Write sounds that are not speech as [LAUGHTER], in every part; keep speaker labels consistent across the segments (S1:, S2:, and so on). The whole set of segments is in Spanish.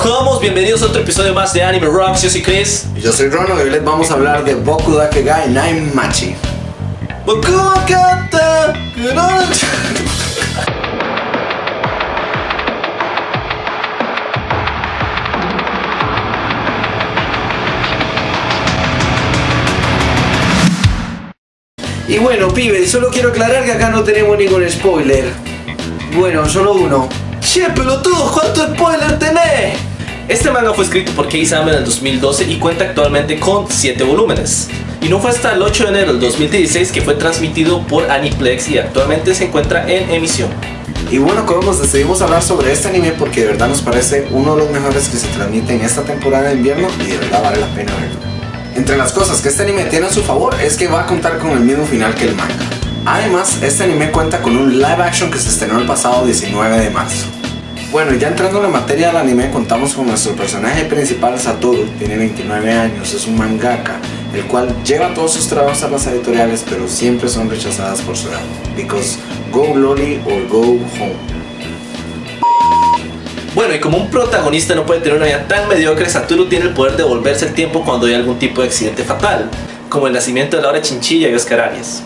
S1: Hola, bienvenidos a otro episodio más de Anime Rocks, yo soy Chris.
S2: Y yo soy Rono y hoy les vamos a hablar de Boku Dakegai Nine Machi
S1: Boku
S2: Y bueno, pibes, solo quiero aclarar que acá no tenemos ningún spoiler. Bueno, solo uno.
S1: Che, pelotudo, ¿cuánto spoiler tenés? Este manga fue escrito por Kei Sama en el 2012 y cuenta actualmente con 7 volúmenes. Y no fue hasta el 8 de enero del 2016 que fue transmitido por Aniplex y actualmente se encuentra en emisión.
S2: Y bueno, nos decidimos hablar sobre este anime porque de verdad nos parece uno de los mejores que se transmite en esta temporada de invierno y de verdad vale la pena verlo. Entre las cosas que este anime tiene a su favor es que va a contar con el mismo final que el manga. Además, este anime cuenta con un live action que se estrenó el pasado 19 de marzo. Bueno, ya entrando en la materia del anime, contamos con nuestro personaje principal, Satoru, tiene 29 años, es un mangaka, el cual lleva todos sus trabajos a las editoriales, pero siempre son rechazadas por su edad. Because go loli or go home.
S1: Bueno, y como un protagonista no puede tener una vida tan mediocre, Satoru tiene el poder de volverse el tiempo cuando hay algún tipo de accidente fatal, como el nacimiento de Laura Chinchilla y Oscar Arias.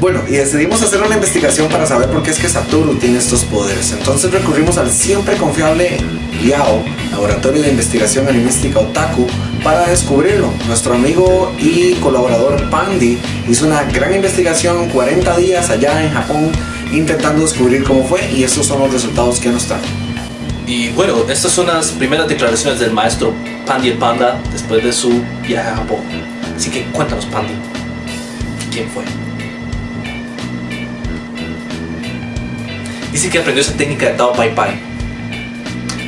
S2: Bueno, y decidimos hacer una investigación para saber por qué es que Satoru tiene estos poderes. Entonces recurrimos al siempre confiable Yao, Laboratorio de Investigación Animística Otaku, para descubrirlo. Nuestro amigo y colaborador Pandi hizo una gran investigación 40 días allá en Japón intentando descubrir cómo fue y estos son los resultados que nos trae.
S1: Y bueno, estas son las primeras declaraciones del maestro Pandi el Panda después de su viaje a Japón. Así que cuéntanos Pandi, ¿quién fue? Dice que aprendió esa técnica de Tao Pai Pai.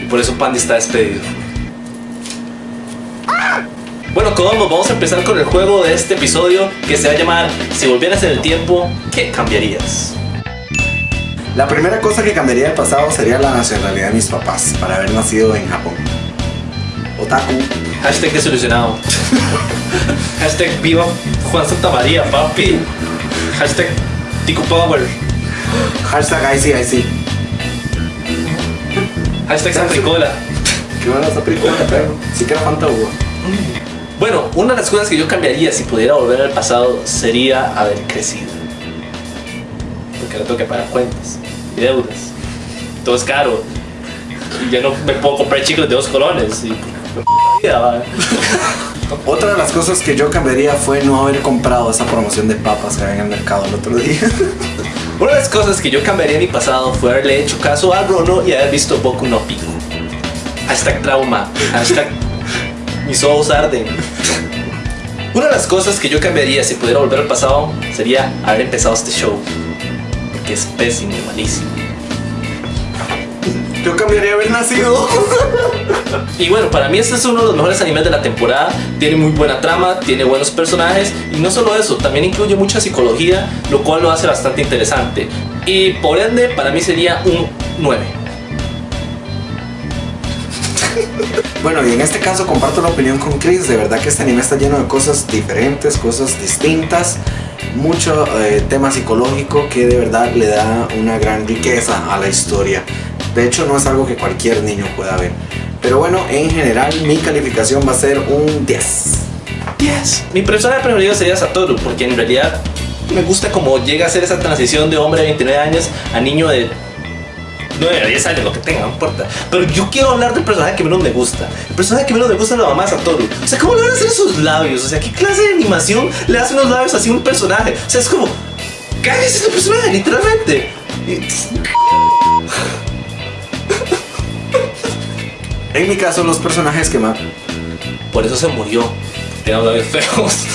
S1: Y por eso Pandy está despedido. Bueno, Colombo, vamos a empezar con el juego de este episodio que se va a llamar Si volvieras en el tiempo, ¿qué cambiarías?
S2: La primera cosa que cambiaría del pasado sería la nacionalidad de mis papás para haber nacido en Japón. Otaku.
S1: Hashtag desolucionado. [LAUGHS] Hashtag viva Juan Santa María, papi. Hashtag Tico Power.
S2: Hashtag IC IC.
S1: Hashtag Santricola.
S2: ¿Qué van a Santricola, pero? Sí que era Fanta
S1: Bueno, una de las cosas que yo cambiaría si pudiera volver al pasado sería haber crecido. Porque ahora tengo que pagar cuentas y deudas. Todo es caro. Y ya no me puedo comprar chicos de dos colones. Y... [LAUGHS] [LAUGHS]
S2: Otra de las cosas que yo cambiaría fue no haber comprado esa promoción de papas que había en el mercado el otro día. [LAUGHS]
S1: Una de las cosas que yo cambiaría en mi pasado fue haberle hecho caso a Rono y haber visto Boku no Pico. Hashtag trauma. Hashtag [LAUGHS] mis ojos arden. Una de las cosas que yo cambiaría si pudiera volver al pasado sería haber empezado este show. Porque es pésimo y malísimo.
S2: Yo cambiaría haber nacido.
S1: Y bueno, para mí este es uno de los mejores animes de la temporada. Tiene muy buena trama, tiene buenos personajes y no solo eso, también incluye mucha psicología, lo cual lo hace bastante interesante. Y por ende, para mí sería un 9.
S2: Bueno, y en este caso comparto la opinión con Chris, de verdad que este anime está lleno de cosas diferentes, cosas distintas, mucho eh, tema psicológico que de verdad le da una gran riqueza a la historia. De hecho, no es algo que cualquier niño pueda ver. Pero bueno, en general mi calificación va a ser un 10.
S1: 10. Mi personaje preferido sería Satoru, porque en realidad me gusta como llega a ser esa transición de hombre de 29 años a niño de 9 a 10 años, lo que tenga, no importa. Pero yo quiero hablar del personaje que menos me gusta. El personaje que menos me gusta es la mamá de Satoru. O sea, ¿cómo le van a hacer sus labios? O sea, ¿qué clase de animación le hace unos labios así a un personaje? O sea, es como... ¡Cállese ese personaje, literalmente!
S2: En mi caso, los personajes que más...
S1: Por eso se murió. Tiene labios feos.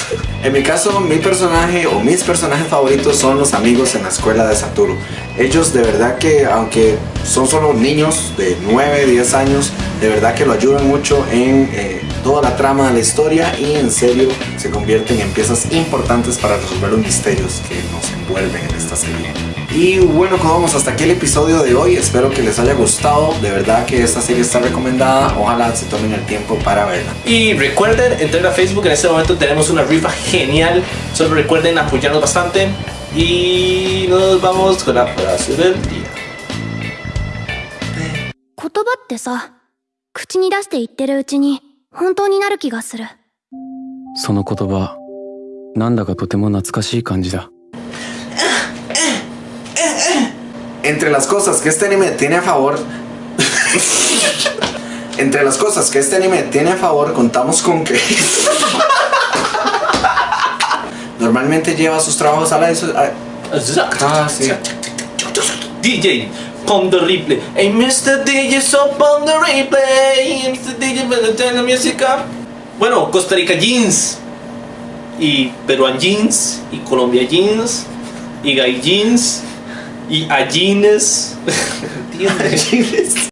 S2: En mi caso, mi personaje o mis personajes favoritos son los amigos en la escuela de Satoru. Ellos de verdad que, aunque son solo niños de 9, 10 años, de verdad que lo ayudan mucho en eh, toda la trama de la historia y en serio se convierten en piezas importantes para resolver los misterios que nos envuelven en esta serie. Y bueno, como vamos hasta aquí el episodio de hoy. Espero que les haya gustado. De verdad que esta serie está recomendada. Ojalá se tomen el tiempo para verla.
S1: Y recuerden entrar a Facebook. En este momento tenemos una rifa genial. Solo recuerden apoyarnos bastante. Y nos vamos con la frase del día.
S3: 口に出して言ってるうちに本当になる気がする
S4: その言葉なんだかとても懐かしい感じだ
S2: Entre las cosas que este anime tiene a favor. [LAUGHS] Entre las cosas que este anime tiene a favor, contamos con que. [LAUGHS] Normalmente lleva sus trabajos a la. a- Ah, sí.
S1: DJ, pon the replay. Hey, Mr. DJ, so pon the replay. Mr. DJ, turn the music up. Bueno, Costa Rica Jeans. Y Peruan Jeans. Y Colombia Jeans. Y Gay Jeans. Y A Jeans. [LAUGHS] ¿Entiendes?